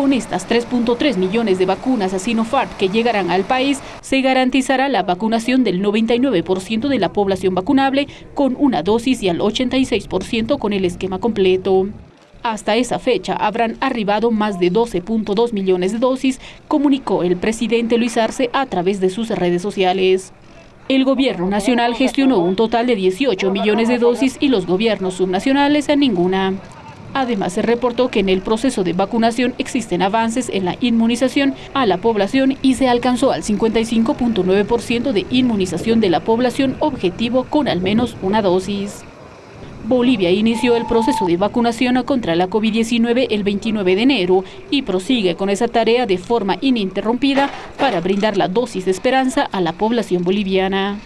Con estas 3.3 millones de vacunas a Sinopharm que llegarán al país, se garantizará la vacunación del 99% de la población vacunable con una dosis y al 86% con el esquema completo. Hasta esa fecha habrán arribado más de 12.2 millones de dosis, comunicó el presidente Luis Arce a través de sus redes sociales. El gobierno nacional gestionó un total de 18 millones de dosis y los gobiernos subnacionales a ninguna. Además, se reportó que en el proceso de vacunación existen avances en la inmunización a la población y se alcanzó al 55.9% de inmunización de la población objetivo con al menos una dosis. Bolivia inició el proceso de vacunación contra la COVID-19 el 29 de enero y prosigue con esa tarea de forma ininterrumpida para brindar la dosis de esperanza a la población boliviana.